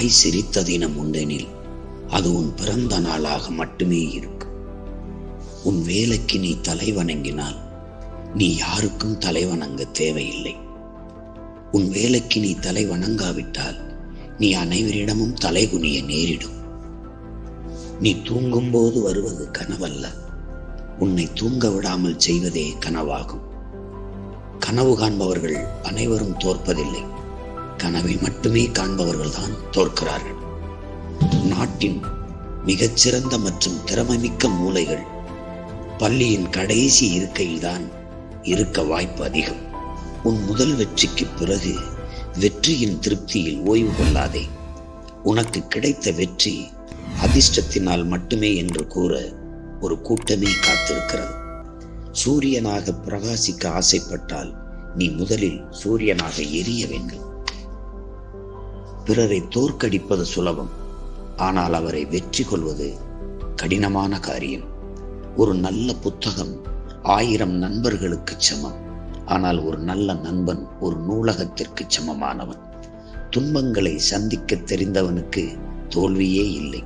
தாய் சிரித்த தினம் உண்டெனில் அது உன் பிறந்த நாளாக மட்டுமே இருக்கும் உன் வேலைக்கு நீ தலை வணங்கினால் நீ யாருக்கும் தலை வணங்க தேவையில்லை. உன் வேலைக்கு நீ தலை வணங்காவிட்டால் நீ அனைவரிடமும் தலைகுனிய நேரிடும். நீ தூங்கும்போது வருவது கனவல்ல உன்னை தூங்க விடாமல் செய்வதே கனவாகும். கனவு காண்பவர்கள் அனைவரும் தோற்பதில்லை. கனவை மட்டுமே காண்பவர்கள்தான் தோற்கிறார்கள். நாட்டின் மிகச்சிறந்த மற்றும் திறமைமிக்க மூளைகள் பள்ளியின் கடைசி இருக்கையில்தான் இருக்க வாய்ப்பு அதிகம். உன் முதல் வெற்றிக்கு பிறகு வெற்றியின் திருப்தியில் ஓய்வு கொள்ளாதே. உனக்கு கிடைத்த வெற்றி அதிர்ஷ்டத்தினால் மட்டுமே என்று கூற ஒரு கூட்டமே காத்திருக்கிறது. சூரியனாக பிரகாசிக்க ஆசைப்பட்டால் நீ முதலில் சூரியனாக எரிய வேண்டும். பிறரை தோற்கடிப்பது சுலபம். ஆனால் அவரை வெற்றி கொள்வது கடினமான காரியம். ஒரு நல்ல புத்தகம் ஆயிரம் நண்பர்களுக்கு சமம். ஆனால் ஒரு நல்ல நண்பன் ஒரு நூலகத்திற்கு சமமானவன். துன்பங்களை சந்திக்க தெரிந்தவனுக்கு தோல்வியே இல்லை.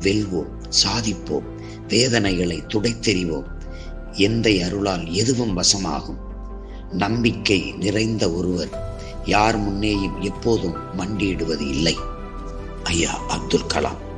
வெல்வோம் சாதிப்போம் வேதனைகளை துடைத்தெறிவோம். எந்த அருளால் எதுவும் வசமாகும். நம்பிக்கை நிறைந்த ஒருவர் யார் முன்னேயும் எப்போதும் மண்டியிடுவது இல்லை. ஐயா அப்துல் கலாம்.